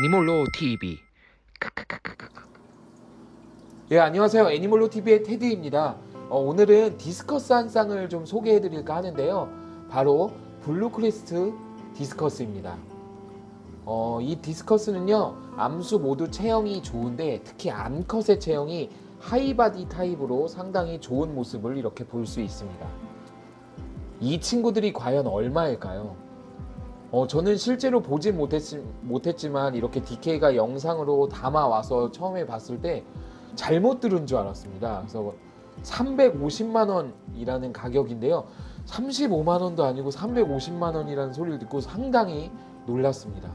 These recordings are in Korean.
애니멀로 TV 예 안녕하세요 애니멀로 TV의 테드입니다. 어, 오늘은 디스커스 한 쌍을 좀 소개해 드릴까 하는데요. 바로 블루크리스트 디스커스입니다. 어, 이 디스커스는요 암수 모두 체형이 좋은데 특히 암컷의 체형이 high body 타입으로 상당히 좋은 모습을 이렇게 볼 수 있습니다. 이 친구들이 과연 얼마일까요? 어, 저는 실제로 보진 못했지, 못했지 만 이렇게 DK가 영상으로 담아와서 처음에 봤을 때 잘못 들은 줄 알았습니다. 그래서 350만 원이라는 가격인데요. 35만 원도 아니고 350만 원이라는 소리를 듣고 상당히 놀랐습니다.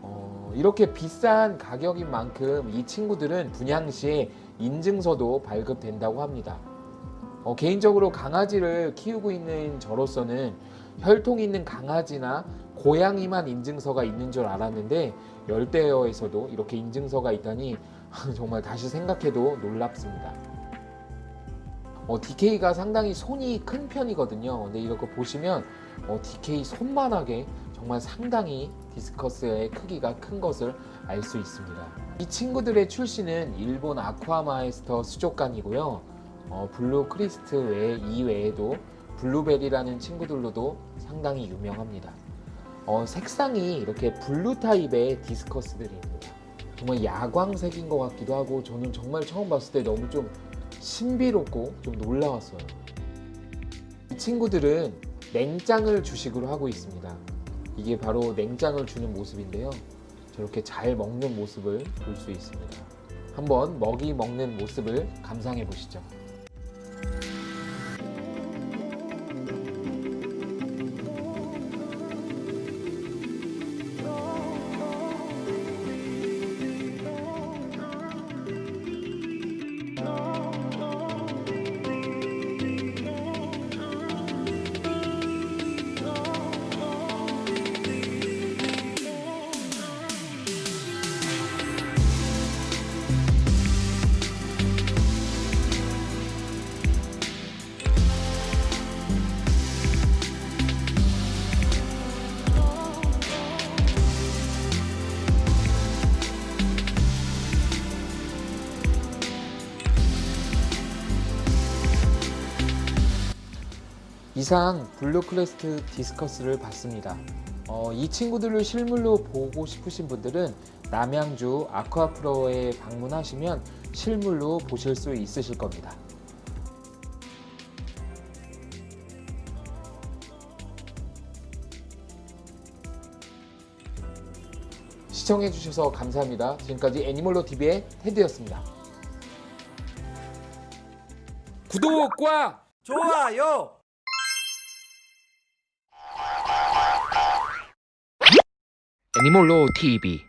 어, 이렇게 비싼 가격인 만큼 이 친구들은 분양 시에 인증서도 발급된다고 합니다. 어, 개인적으로 강아지를 키우고 있는 저로서는 혈통 있는 강아지나 고양이만 인증서가 있는 줄 알았는데 열대어에서도 이렇게 인증서가 있다니 정말 다시 생각해도 놀랍습니다. 어, DK가 상당히 손이 큰 편이거든요. 근데 이렇게 보시면 어, DK 손만하게 정말 상당히 디스커스의 크기가 큰 것을 알 수 있습니다. 이 친구들의 출시는 일본 아쿠아마에스터 수족관이고요. 어, 블루 크리스트 외 이외에도 블루베리라는 친구들로도 상당히 유명합니다. 어, 색상이 이렇게 blue 타입의 디스커스들입니다. 정말 야광색인 것 같기도 하고 저는 정말 처음 봤을 때 너무 좀 신비롭고 좀 놀라웠어요. 이 친구들은 냉짱을 주식으로 하고 있습니다. 이게 바로 냉짱을 주는 모습인데요. 저렇게 잘 먹는 모습을 볼 수 있습니다. 한번 먹이 먹는 모습을 감상해 보시죠. 이상 블루크리스트 디스커스를 봤습니다. 어, 이 친구들을 실물로 보고 싶으신 분들은 남양주 아쿠아프로에 방문하시면 실물로 보실 수 있으실 겁니다. 시청해주셔서 감사합니다. 지금까지 애니멀로 TV의 테드였습니다. 구독과 좋아요. 애니몰로 TV